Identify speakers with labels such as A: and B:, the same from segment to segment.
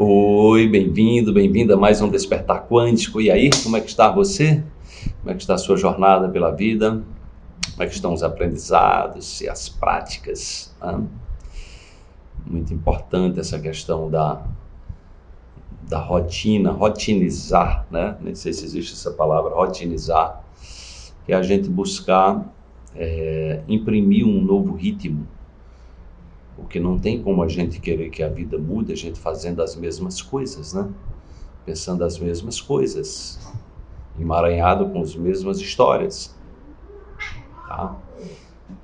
A: Oi, bem-vindo, bem-vinda a mais um Despertar Quântico. E aí, como é que está você? Como é que está a sua jornada pela vida? Como é que estão os aprendizados e as práticas? Muito importante essa questão da, da rotina, rotinizar, né? Nem sei se existe essa palavra, rotinizar, que é a gente buscar é, imprimir um novo ritmo porque não tem como a gente querer que a vida mude a gente fazendo as mesmas coisas, né? Pensando as mesmas coisas, emaranhado com as mesmas histórias. Tá?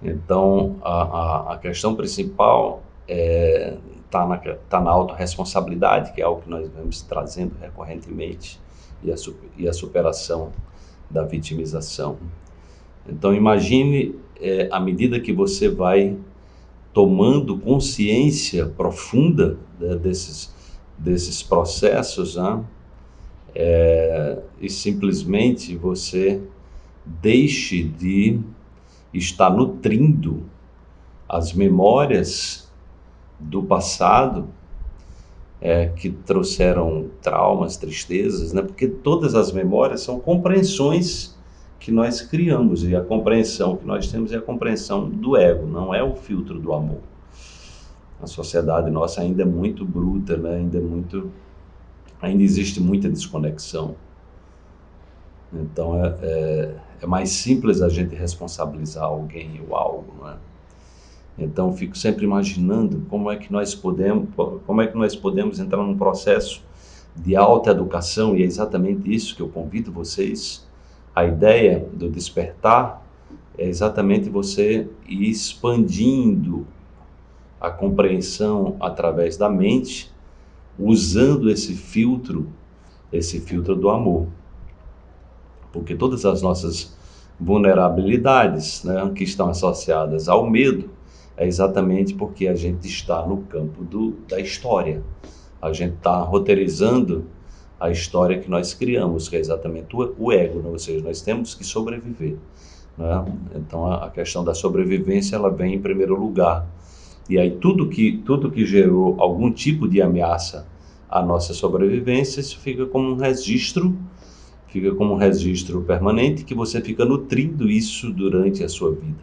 A: Então, a, a, a questão principal está é, tá na, tá na autorresponsabilidade, que é algo que nós vamos trazendo recorrentemente, e a, e a superação da vitimização. Então, imagine, é, à medida que você vai tomando consciência profunda né, desses, desses processos, né? é, e simplesmente você deixe de estar nutrindo as memórias do passado é, que trouxeram traumas, tristezas, né? porque todas as memórias são compreensões que nós criamos e a compreensão que nós temos é a compreensão do ego, não é o filtro do amor. A sociedade nossa ainda é muito bruta, né? ainda é muito, ainda existe muita desconexão. Então é, é, é mais simples a gente responsabilizar alguém ou algo, não é? Então fico sempre imaginando como é que nós podemos, como é que nós podemos entrar num processo de alta educação e é exatamente isso que eu convido vocês a ideia do despertar é exatamente você ir expandindo a compreensão através da mente, usando esse filtro, esse filtro do amor. Porque todas as nossas vulnerabilidades né, que estão associadas ao medo é exatamente porque a gente está no campo do, da história. A gente está roteirizando a história que nós criamos, que é exatamente o, o ego, né? ou seja, nós temos que sobreviver. Né? Então a, a, questão da sobrevivência ela vem em primeiro lugar. E aí tudo que, tudo que gerou algum tipo de ameaça à nossa sobrevivência, isso fica como um registro, fica como um registro permanente que você fica nutrindo isso durante a sua vida.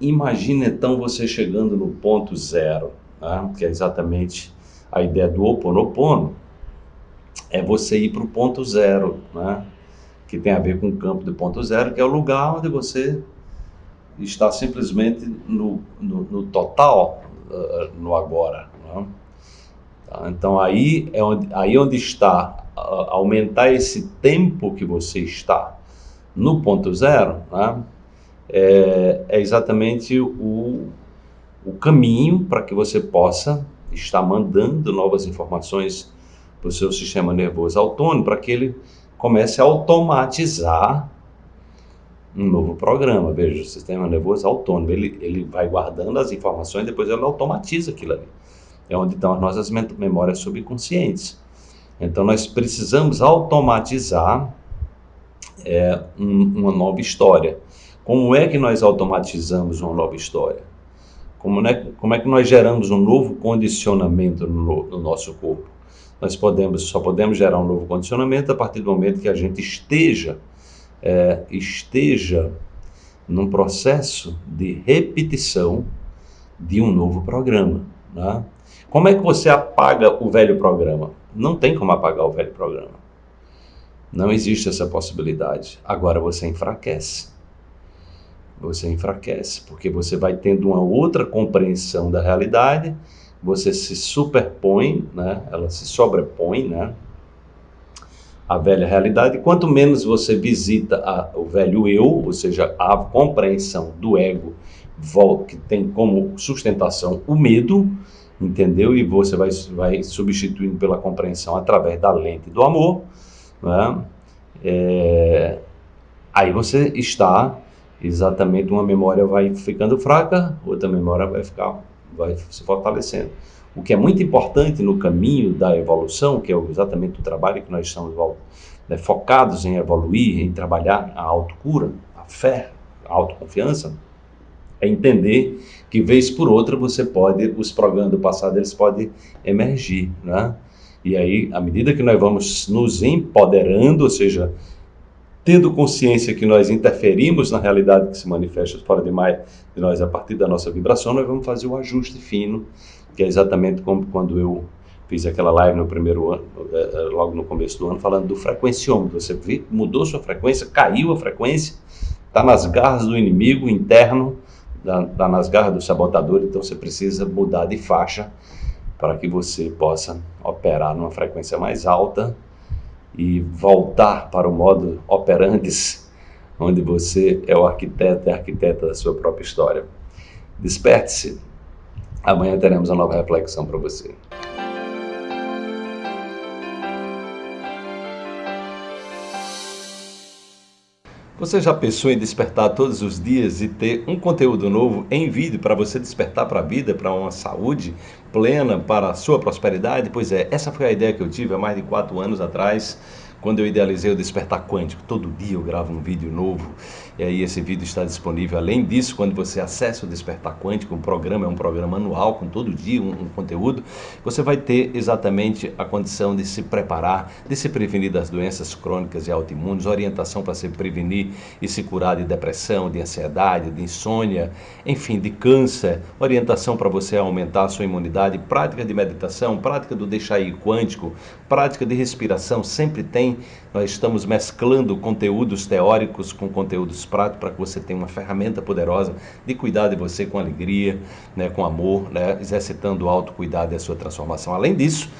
A: Imagine então você chegando no ponto zero, né? que é exatamente a ideia do Ho Oponopono, é você ir para o ponto zero, né? que tem a ver com o campo de ponto zero, que é o lugar onde você está simplesmente no, no, no total, uh, no agora. Né? Tá? Então aí é onde, aí onde está uh, aumentar esse tempo que você está no ponto zero, né? é, é exatamente o, o caminho para que você possa estar mandando novas informações para o seu sistema nervoso autônomo, para que ele comece a automatizar um novo programa. Veja, o sistema nervoso autônomo, ele, ele vai guardando as informações, depois ele automatiza aquilo ali. É onde estão as nossas memórias subconscientes. Então, nós precisamos automatizar é, um, uma nova história. Como é que nós automatizamos uma nova história? Como é, como é que nós geramos um novo condicionamento no, no nosso corpo? Nós podemos, só podemos gerar um novo condicionamento a partir do momento que a gente esteja, é, esteja num processo de repetição de um novo programa. Né? Como é que você apaga o velho programa? Não tem como apagar o velho programa. Não existe essa possibilidade. Agora você enfraquece. Você enfraquece, porque você vai tendo uma outra compreensão da realidade você se superpõe, né? ela se sobrepõe né? à velha realidade. Quanto menos você visita a, o velho eu, ou seja, a compreensão do ego, que tem como sustentação o medo, entendeu? E você vai, vai substituindo pela compreensão através da lente do amor, né? É, aí você está exatamente, uma memória vai ficando fraca, outra memória vai ficar vai se fortalecendo. O que é muito importante no caminho da evolução, que é exatamente o trabalho que nós estamos né, focados em evoluir, em trabalhar a autocura, a fé, a autoconfiança, É entender que vez por outra você pode, os programas do passado eles podem emergir, né? E aí, à medida que nós vamos nos empoderando, ou seja, tendo consciência que nós interferimos na realidade que se manifesta fora demais de nós a partir da nossa vibração, nós vamos fazer o ajuste fino, que é exatamente como quando eu fiz aquela live no primeiro ano, eh, eh, logo no começo do ano, falando do frequenciômetro. Você viu, mudou sua frequência, caiu a frequência, está nas garras do inimigo interno, está nas garras do sabotador, então você precisa mudar de faixa para que você possa operar numa frequência mais alta e voltar para o modo operantes, onde você é o arquiteto e arquiteta da sua própria história. Desperte-se. Amanhã teremos uma nova reflexão para você. Você já pensou em despertar todos os dias e ter um conteúdo novo em vídeo para você despertar para a vida, para uma saúde plena, para a sua prosperidade? Pois é, essa foi a ideia que eu tive há mais de quatro anos atrás quando eu idealizei o Despertar Quântico, todo dia eu gravo um vídeo novo e aí esse vídeo está disponível. Além disso, quando você acessa o Despertar Quântico, um programa é um programa anual com todo dia um, um conteúdo, você vai ter exatamente a condição de se preparar, de se prevenir das doenças crônicas e autoimunes, orientação para se prevenir e se curar de depressão, de ansiedade, de insônia, enfim, de câncer, orientação para você aumentar a sua imunidade, prática de meditação, prática do deixar ir quântico, prática de respiração, sempre tem nós estamos mesclando conteúdos teóricos com conteúdos práticos para que você tenha uma ferramenta poderosa de cuidar de você com alegria, né, com amor, né, exercitando o autocuidado e a sua transformação. Além disso,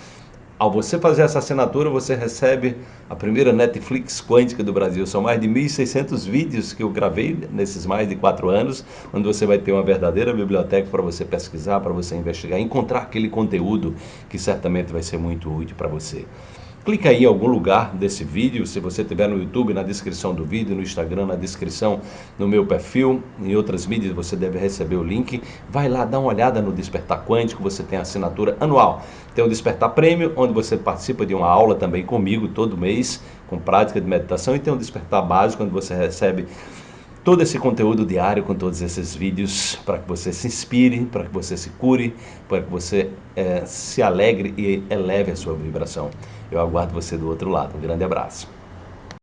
A: ao você fazer essa assinatura, você recebe a primeira Netflix quântica do Brasil. São mais de 1.600 vídeos que eu gravei nesses mais de quatro anos, onde você vai ter uma verdadeira biblioteca para você pesquisar, para você investigar, encontrar aquele conteúdo que certamente vai ser muito útil para você. Clica aí em algum lugar desse vídeo, se você estiver no YouTube, na descrição do vídeo, no Instagram, na descrição, no meu perfil, em outras mídias você deve receber o link. Vai lá, dá uma olhada no Despertar Quântico, você tem assinatura anual. Tem o Despertar Prêmio, onde você participa de uma aula também comigo todo mês, com prática de meditação, e tem o Despertar Básico, onde você recebe todo esse conteúdo diário com todos esses vídeos para que você se inspire, para que você se cure, para que você é, se alegre e eleve a sua vibração. Eu aguardo você do outro lado. Um grande abraço.